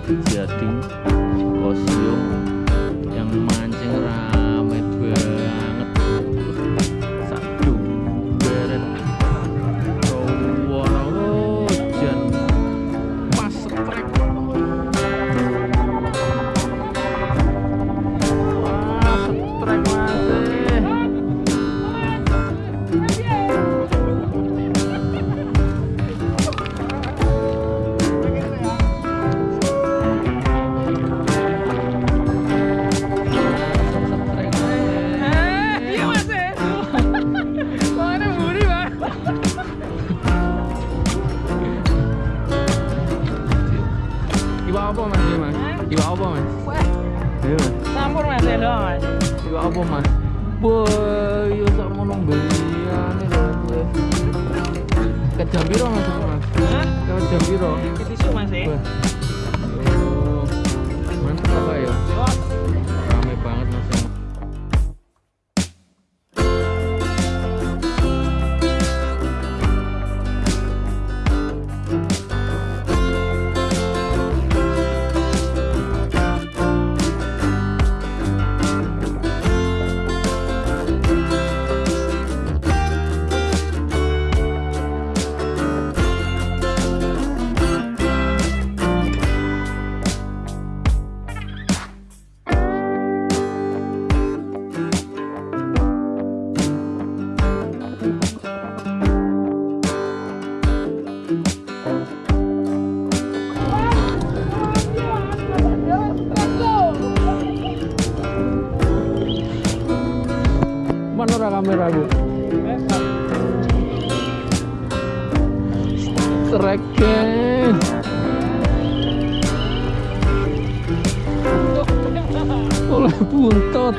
30, 13. Iwa apa mas ini mas? Iwa apa mas? Iya mas. Campur mas ya doang mas. Iwa apa mas? Boy, yo sak mono mbeyane lho kowe. Ket jam piro mas? Mas? Hah? Ket jam piro? Ketisu mas ya. Kamera bu? Sereken. Oleh buntot.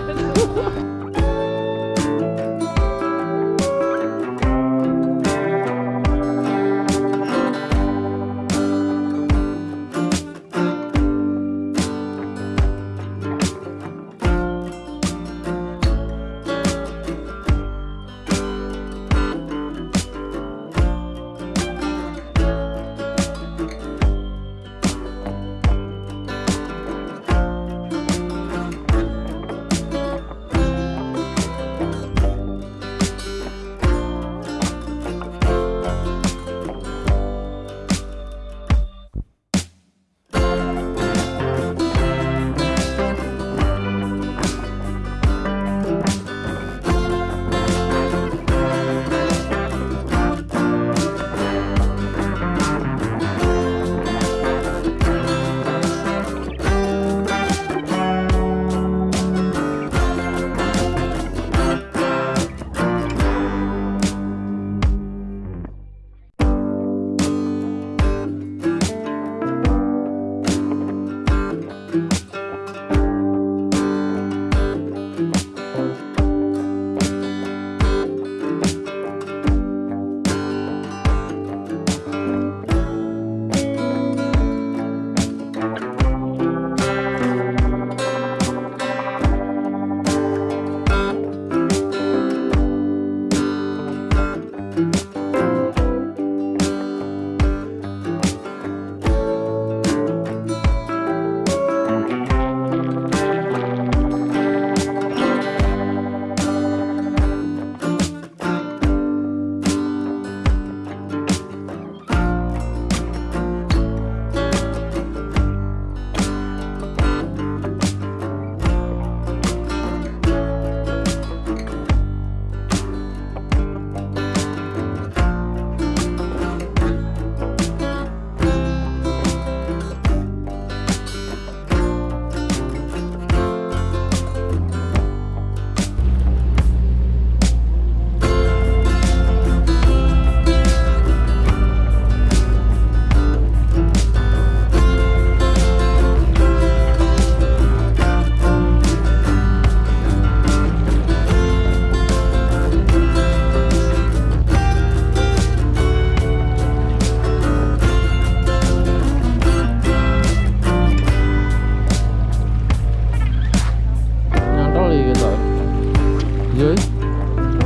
rồi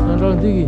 nó đang đi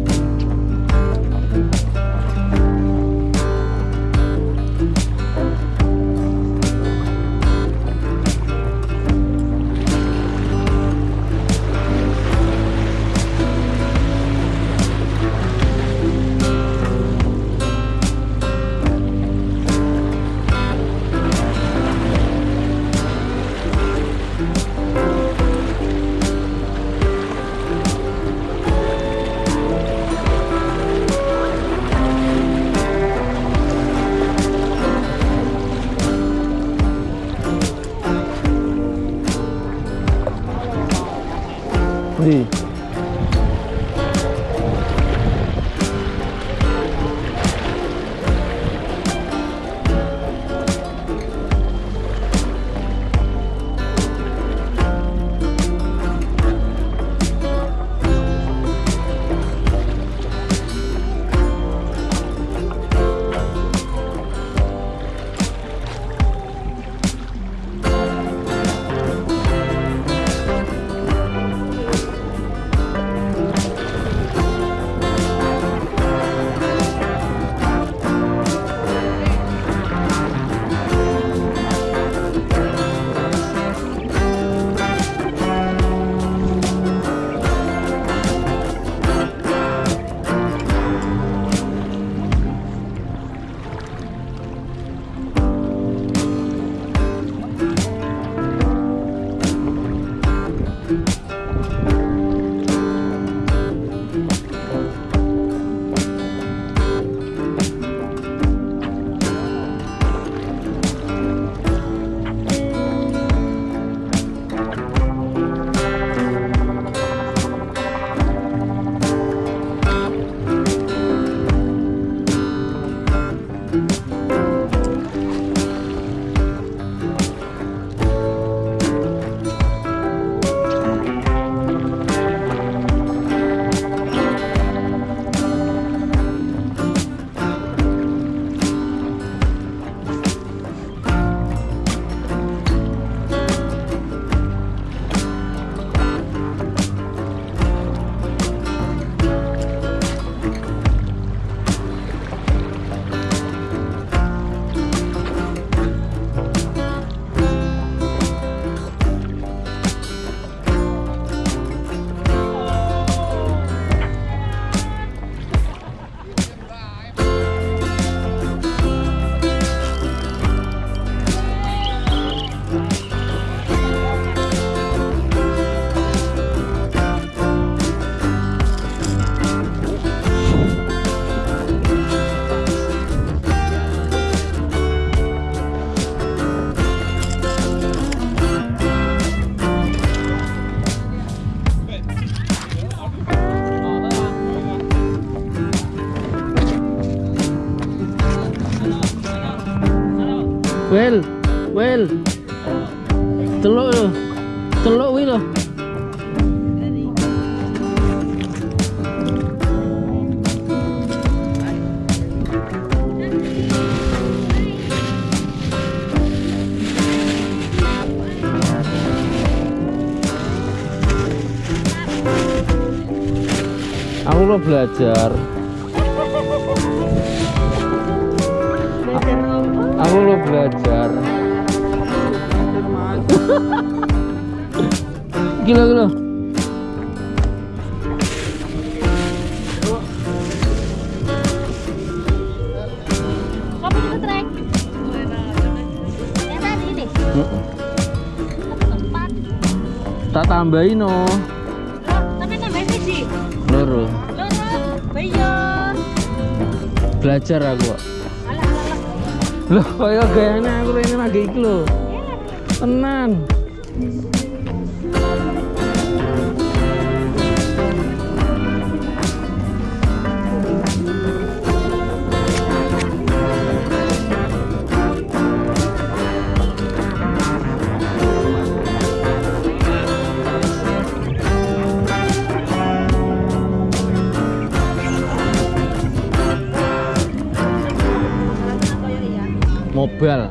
Teluk lho. Teluk kuwi lho. Aku lo belajar. Aku lo belajar. Satu tempat. Tak tambahin no. Tapi nambahin sih. Loro. Loro, bayo. Belajar aku. kok. Alah, alah, alah. Loh, kaya gayane aku ini lagi iki. Tenan. Mobile.